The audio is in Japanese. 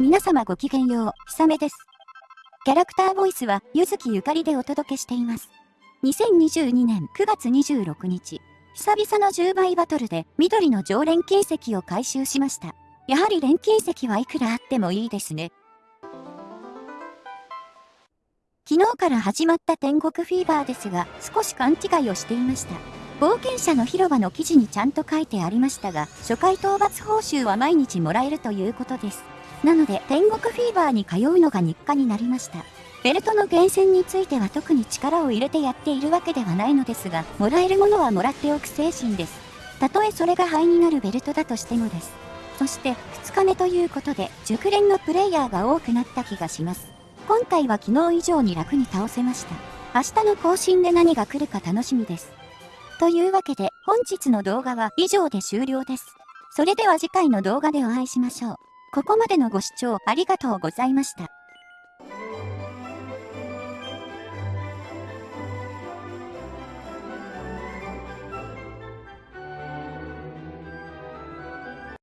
皆様ごきげんよう、ひさめです。キャラクターボイスは、ゆずきゆかりでお届けしています。2022年9月26日、久々の10倍バトルで緑の常連金石を回収しました。やはり錬金石はいくらあってもいいですね。昨日から始まった天国フィーバーですが、少し勘違いをしていました。冒険者の広場の記事にちゃんと書いてありましたが、初回討伐報酬は毎日もらえるということです。なので、天国フィーバーに通うのが日課になりました。ベルトの厳選については特に力を入れてやっているわけではないのですが、もらえるものはもらっておく精神です。たとえそれが灰になるベルトだとしてもです。そして、2日目ということで、熟練のプレイヤーが多くなった気がします。今回は昨日以上に楽に倒せました。明日の更新で何が来るか楽しみです。というわけで、本日の動画は以上で終了です。それでは次回の動画でお会いしましょう。ここまでのご視聴ありがとうございました。